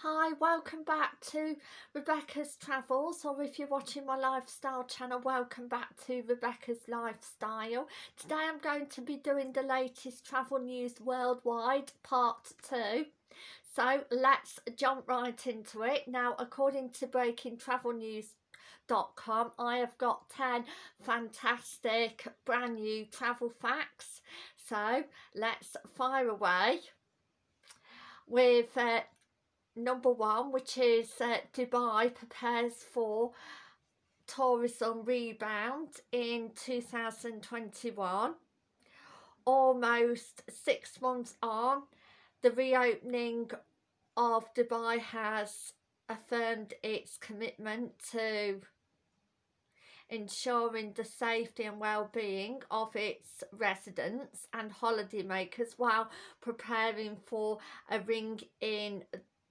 Hi, welcome back to Rebecca's Travels or if you're watching my lifestyle channel, welcome back to Rebecca's Lifestyle. Today I'm going to be doing the latest travel news worldwide, part two. So let's jump right into it. Now, according to Breaking Travel News Com, I have got 10 fantastic brand new travel facts so let's fire away with uh, number one, which is uh, Dubai prepares for tourism rebound in 2021. Almost six months on, the reopening of Dubai has affirmed its commitment to ensuring the safety and well-being of its residents and holidaymakers while preparing for a ring in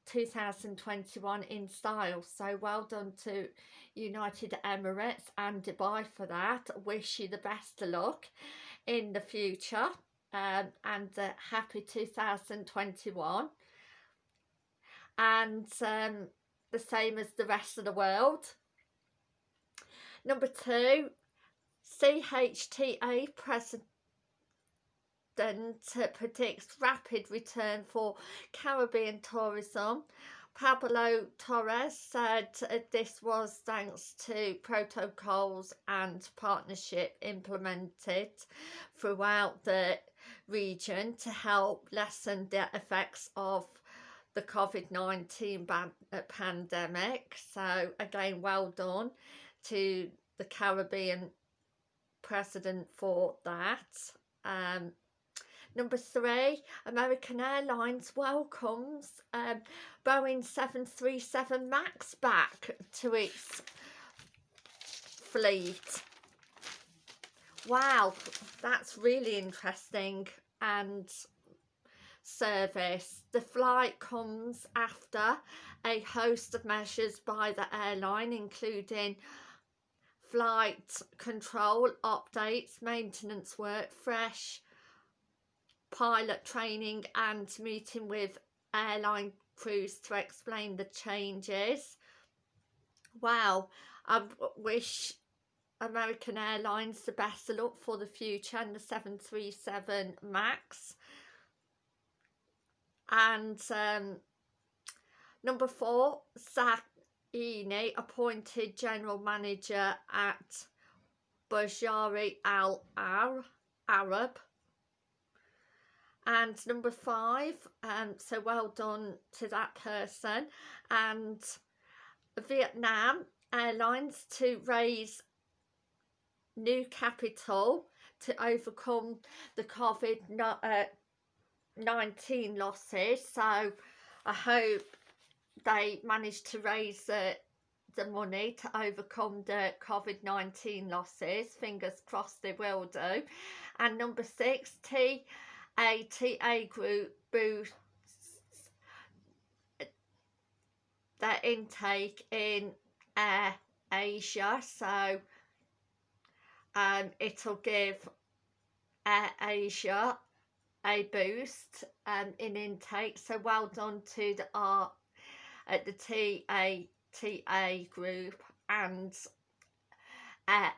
2021 in style. So well done to United Emirates and Dubai for that. Wish you the best of luck in the future um, and uh, happy 2021 and um, the same as the rest of the world. Number two CHTA president predicts rapid return for Caribbean tourism. Pablo Torres said this was thanks to protocols and partnership implemented throughout the region to help lessen the effects of the COVID-19 uh, pandemic. So again, well done to the Caribbean president for that. Um, Number three, American Airlines welcomes um, Boeing 737 MAX back to its fleet. Wow, that's really interesting and service. The flight comes after a host of measures by the airline including flight control updates, maintenance work, fresh pilot training and meeting with airline crews to explain the changes. Wow, I wish American Airlines the best of luck for the future and the 737 MAX. And um, number four, Zach Eni appointed General Manager at Bajari Al Arab and number five um so well done to that person. And Vietnam Airlines to raise new capital to overcome the COVID-19 uh, losses. So I hope they managed to raise the, the money to overcome the COVID-19 losses. Fingers crossed they will do. And number six T ATA group boosts their intake in Air Asia. So um, it'll give Air Asia a boost um, in intake. So well done to the R at the TATA group and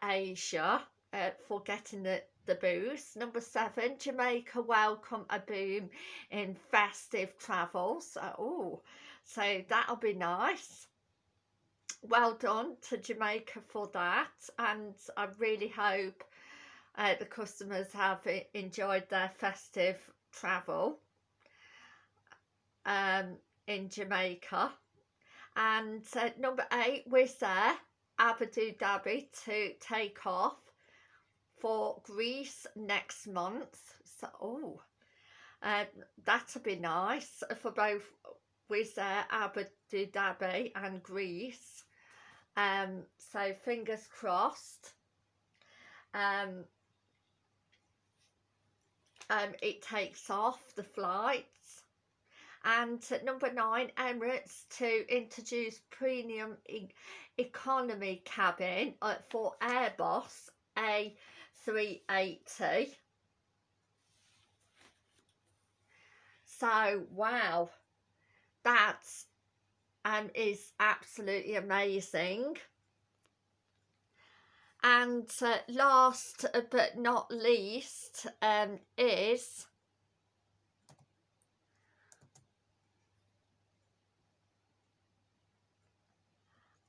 Asia uh, for getting the the boost. Number seven, Jamaica welcome a boom in festive travel. So, oh, so that'll be nice. Well done to Jamaica for that. And I really hope uh, the customers have enjoyed their festive travel um, in Jamaica. And uh, number eight, Wizz Air, Abu Dhabi to take off for Greece next month. So, oh, uh, that'll be nice for both Wizz Air, Abu Dhabi and Greece. Um, so fingers crossed. Um, um, it takes off the flights. And number nine, Emirates to introduce premium e economy cabin uh, for Airbus A 380 so wow that's um, is absolutely amazing. And uh, last but not least um, is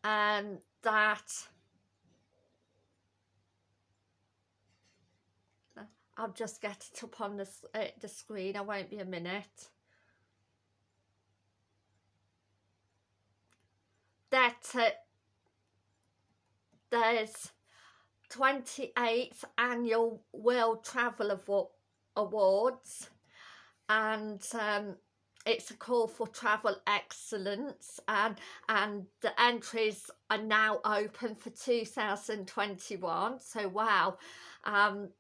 um, that I'll just get it up on the, uh, the screen, I won't be a minute. That uh, there's 28th Annual World Travel Awards. And um, it's a call for travel excellence. And and the entries are now open for 2021 so wow. Um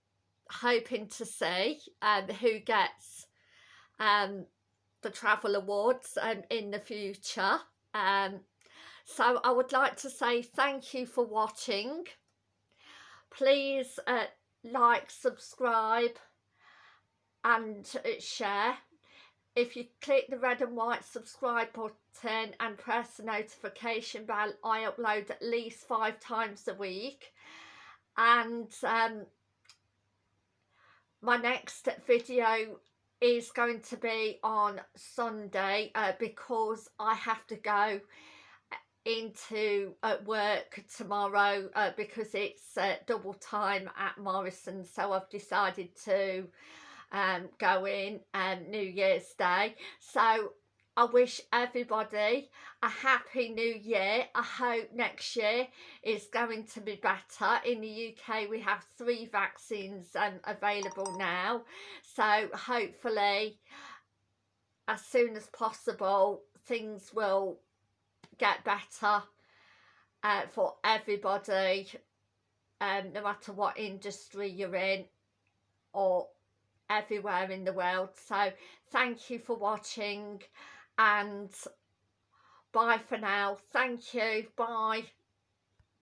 hoping to see um, who gets um, the travel awards um, in the future. Um, so I would like to say thank you for watching. Please uh, like, subscribe and uh, share. If you click the red and white subscribe button and press the notification bell, I upload at least five times a week. And um, my next video is going to be on Sunday uh, because I have to go into uh, work tomorrow uh, because it's uh, double time at Morrison so I've decided to um, go in um, New Year's Day. So I wish everybody a happy new year. I hope next year is going to be better. In the UK we have three vaccines um, available now. So hopefully as soon as possible things will get better uh, for everybody um, no matter what industry you're in or everywhere in the world. So thank you for watching and bye for now. Thank you. Bye